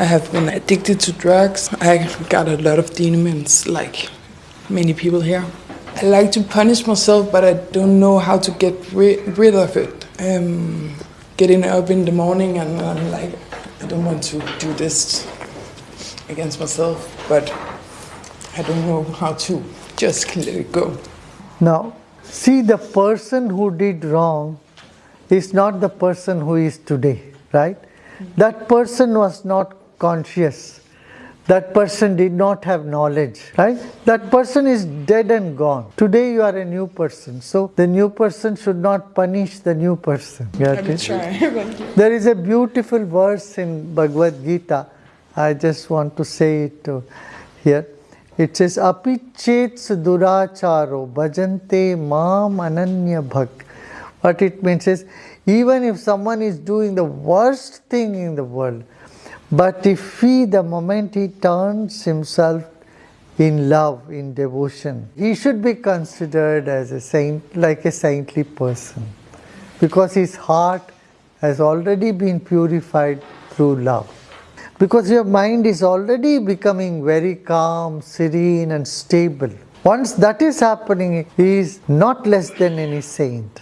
I have been addicted to drugs. I got a lot of demons, like many people here. I like to punish myself, but I don't know how to get ri- rid of it. Um, getting up in the morning and I'm like, I don't want to do this against myself, but I don't know how to just let it go. Now, see the person who did wrong is not the person who is today, right? That person was not conscious. That person did not have knowledge, right? That person is dead and gone. Today you are a new person. So the new person should not punish the new person. Got I will it? try. There is a beautiful verse in Bhagavad Gita. I just want to say it here. It says, Apichet duracharo bhajante mam ananya bhak. What it means is, even if someone is doing the worst thing in the world, but if he, the moment he turns himself in love, in devotion, he should be considered as a saint, like a saintly person, because his heart has already been purified through love. Because your mind is already becoming very calm, serene, and stable. Once that is happening, he is not less than any saint.